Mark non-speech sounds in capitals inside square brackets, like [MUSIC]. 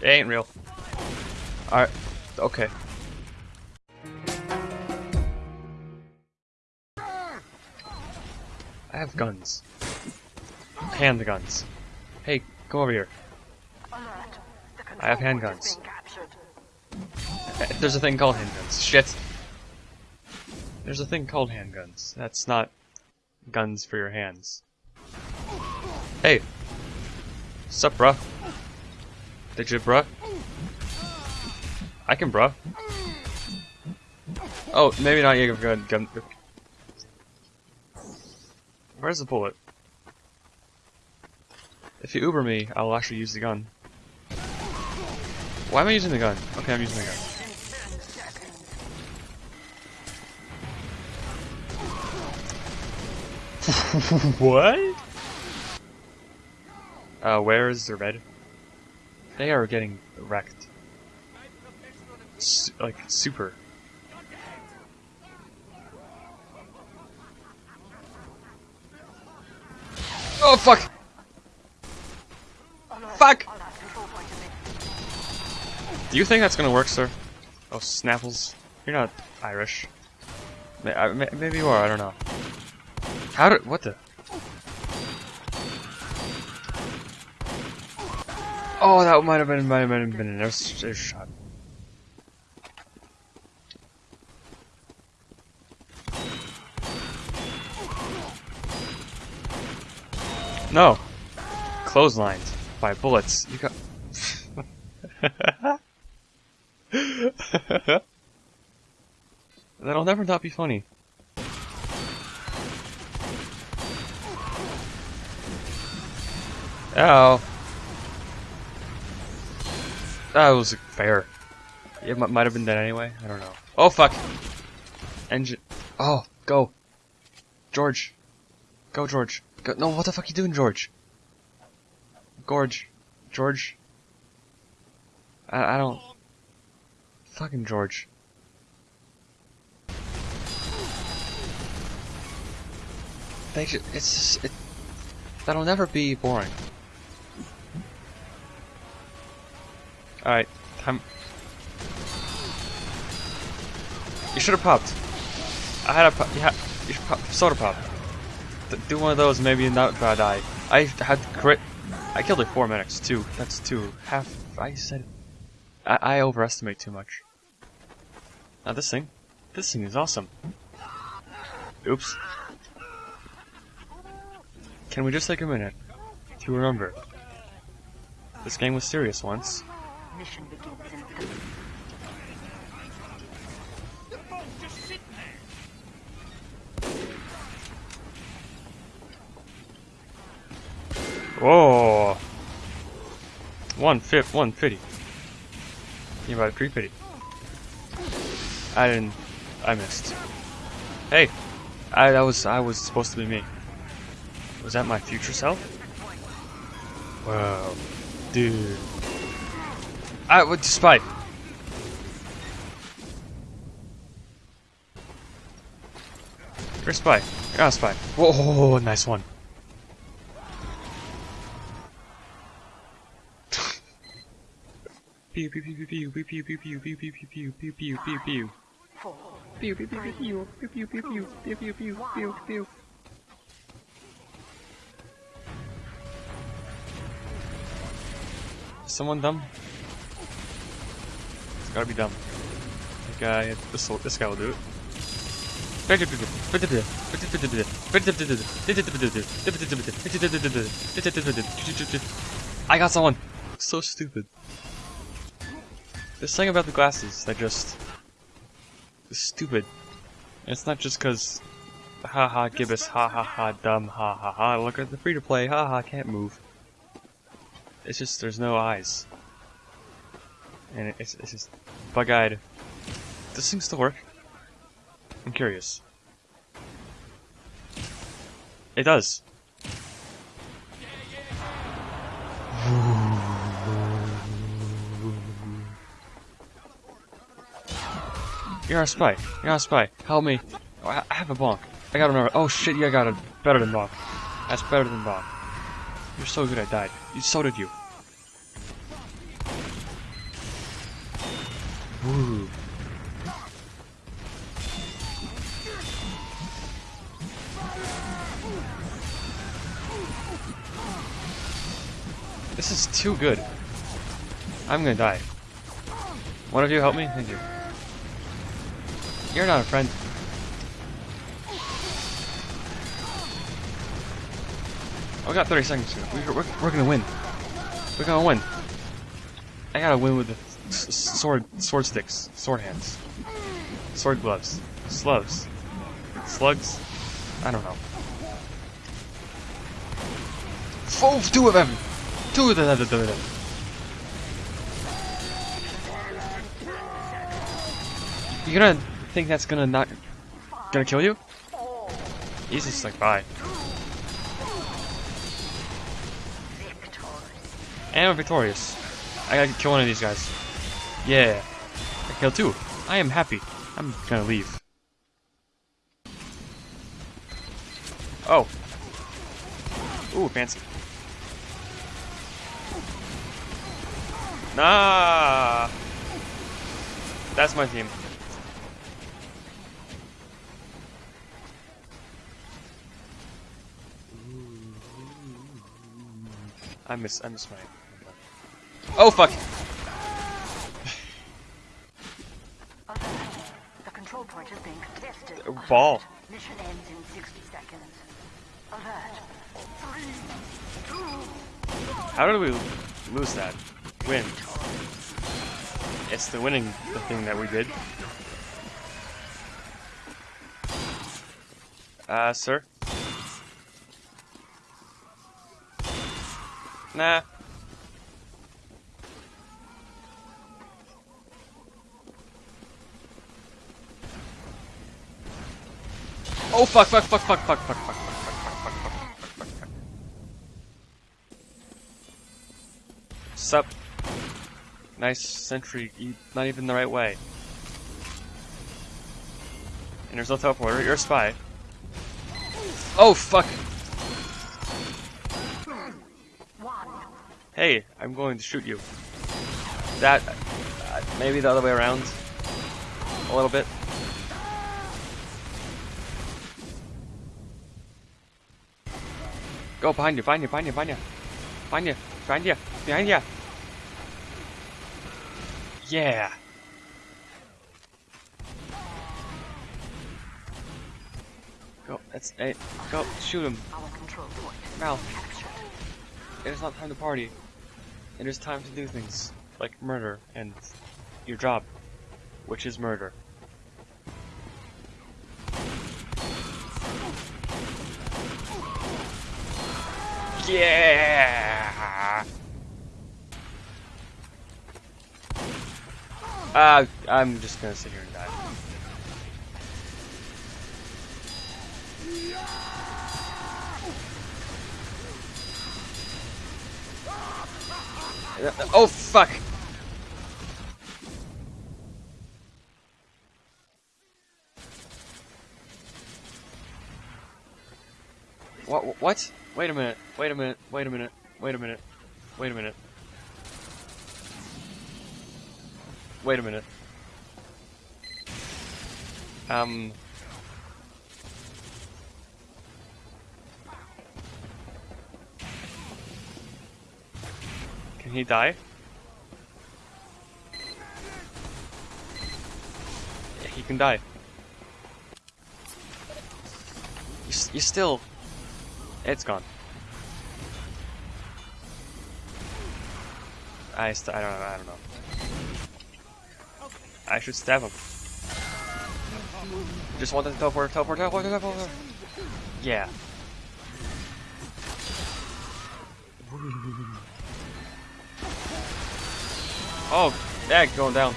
It ain't real. Alright. Okay. I have guns. Handguns. Hey, come over here. I have handguns. There's a thing called handguns. Shit. There's a thing called handguns. That's not guns for your hands. Hey. Sup, bruh? Did you, bruh? I can, bruh. Oh, maybe not you gun. gun. Where's the bullet? If you Uber me, I'll actually use the gun. Why am I using the gun? Okay, I'm using the gun. [LAUGHS] what? Uh, where is the red? They are getting wrecked. Su like, super. Oh, fuck! Fuck! Do you think that's gonna work, sir? Oh, Snapples. You're not Irish. May- I- may- Maybe you are, I don't know. How did- what the? Oh, that might have been, might have been, been air shot. No. Clotheslined by bullets. You got. [LAUGHS] That'll never not be funny. Ow. Ah, that was fair. It might have been dead anyway. I don't know. Oh fuck. Engine. Oh, go. George. Go, George. Go. No, what the fuck are you doing, George? Gorge. George. I, I don't. Fucking George. It's just, it, that'll never be boring. Alright, time. You should have popped. I had a pop. You, you should pop. Soda pop. Do one of those, maybe not gonna die. I had crit. I killed like four medics. Two. That's two. Half. I said. I, I overestimate too much. Now this thing. This thing is awesome. Oops. Can we just take a minute to remember? This game was serious once. Mission begins in three. Oh. Whoa! One fifth, one fifty. You about three fifty. I didn't. I missed. Hey, I that was I was supposed to be me. Was that my future self? Wow, dude. I would spy. You're a spy. You're not a spy. Whoa, nice one. Pew pew pew pew pew pew pew pew pew pew pew pew pew pew pew pew. Pew pew pew pew pew pew pew pew pew pew pew pew pew someone dumb? Gotta be dumb. This guy, this will, this guy will do it. I got someone. So stupid. This thing about the glasses, they're just stupid. And it's not just cause ha ha Gibus, ha ha ha dumb, ha ha ha look at the free to play, ha ha can't move. It's just there's no eyes. And it's it's just bug eyed. This thing still work? I'm curious. It does. You're a spy. You're a spy. Help me. Oh, I I have a bonk. I got another. Oh shit, you got it. Better than bonk. That's better than bonk. You're so good I died. You, so did you. This is too good. I'm gonna die. One of you help me? Thank you. You're not a friend. Oh, we got 30 seconds here. We're, we're, we're gonna win. We're gonna win. I gotta win with the sword, sword sticks, sword hands, sword gloves, slugs, slugs. I don't know. Oh, two of them. Two of them. Two of them. You're gonna think that's gonna not gonna kill you? He's just like bye. And I'm victorious. I gotta kill one of these guys. Yeah. I killed two. I am happy. I'm gonna leave. Oh. Ooh, fancy. Nah. That's my team. I miss I miss my Oh fuck! The control point is being contested. A ball. Mission ends in 60 seconds. Alert. Three, two, How did we lose that? Win. It's the winning the thing that we did. Uh, sir? Nah. Oh fuck fuck fuck fuck fuck fuck fuck fuck fuck fuck fuck fuck fuck fuck fuck Sup? Nice sentry, e- not even the right way. And there's no teleporter, you're a spy. Oh fuck! Hey, I'm going to shoot you. That, uh, maybe the other way around. A little bit. Go behind you, behind you, behind you, behind you. Behind you, behind you, behind you. Yeah. Go, that's it. Go, shoot him. Our control point Mal, it is not time to party. It is time to do things like murder and your job, which is murder. Yeah. Uh, I'm just gonna sit here and die. Oh fuck! What? What? Wait a minute. Wait a minute. Wait a minute. Wait a minute. Wait a minute. Wait a minute. Um. Can he die? Yeah, he can die. You, you still. It's gone. I st I don't know. I don't know. I should stab him. Just want to teleport, teleport, teleport, teleport. Yeah. Oh, yeah, going down.